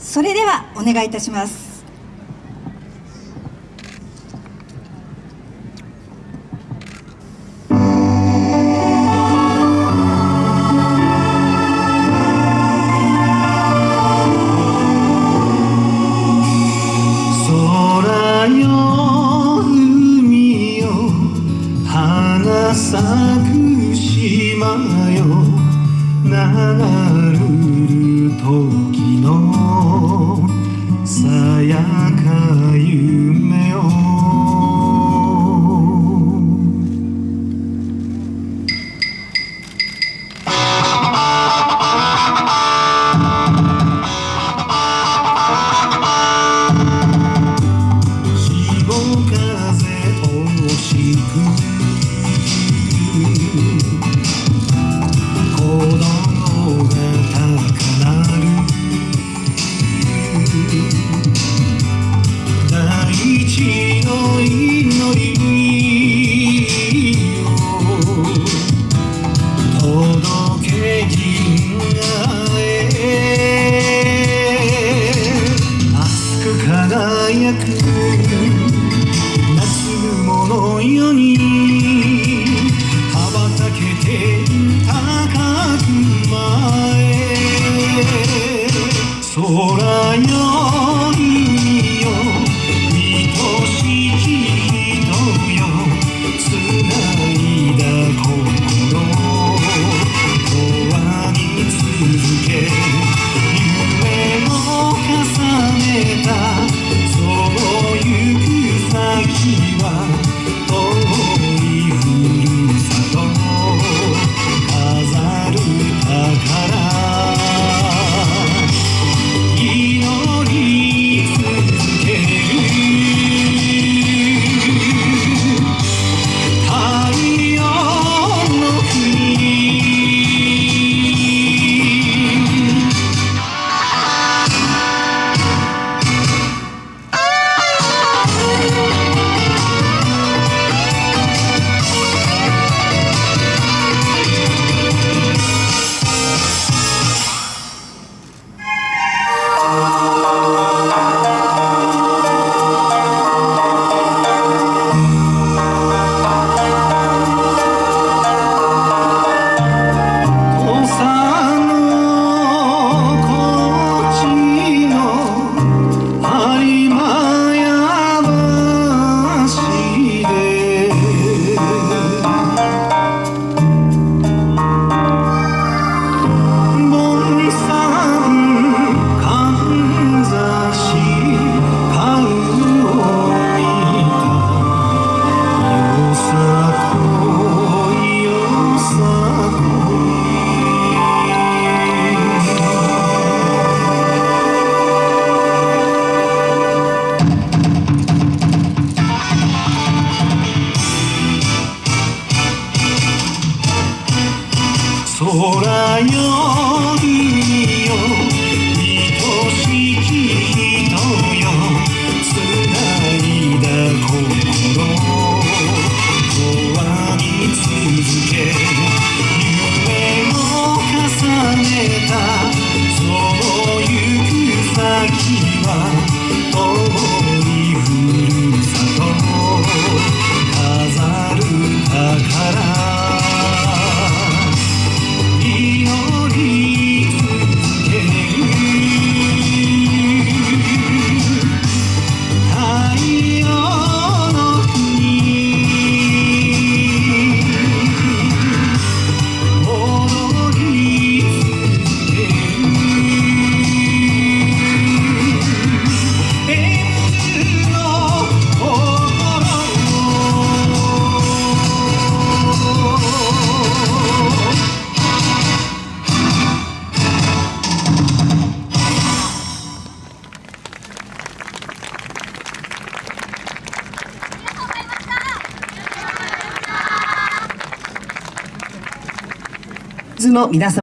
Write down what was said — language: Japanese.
それではお願いいたします。咲く島よ。流る時のさやか夢を届け銀河へ熱く輝く夏すものよに羽ばたけて高く前空よ空よりよズの皆様